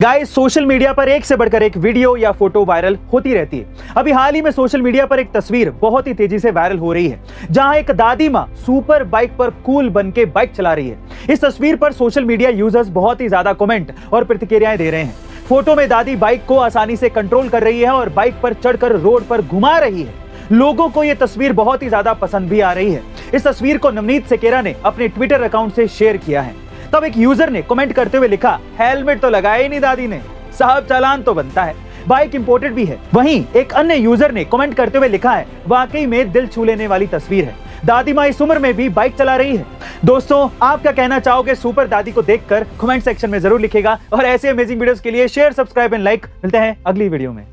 Guys social media पर एक से बढ़कर एक वीडियो या फ़ोटो वायरल होती रहती है। अभी हाल ही में सोशल मीडिया पर एक तस्वीर बहुत ही तेज़ी से वायरल हो रही है, जहाँ एक दादी माँ सुपर बाइक पर कूल बन के बाइक चला रही है। इस तस्वीर पर सोशल मीडिया यूज़र्स बहुत ही ज़्यादा कमेंट और प्रतिक्रियाएँ दे रहे हैं। फ़ोटो में दादी बाइक को आसानी से कंट्रोल कर रही है और बाइक पर चढ़कर रोड पर घुमा रही है। लोगों को यह तस्वीर बहुत ही ज़्यादा पसंद भी आ रही है। इस तस्वीर को नवनीत सेकेरा ने अपने ट्विटर अकाउंट से शेयर किया है। तब एक यूज़र ने कमेंट करते हुए लिखा हेलमेट तो लगाया ही नहीं दादी ने। साहब चालान तो बनता है। बाइक इंपोर्टेड भी है। वहीं एक अन्य यूज़र ने कमेंट करते हुए लिखा है, वाकई में दिल छू लेने वाली तस्वीर है। दादी माँ इस उम्र में भी बाइक चला रही है। दोस्तों आप क्या कहना चाहोगे सुपर दादी को देखकर कमेंट सेक्शन में ज़रूर लिखेगा और ऐसे अमेजिंग वीडियोस के लिए शेयर सब्सक्राइब एंड लाइक मिलते हैं अगली वीडियो में।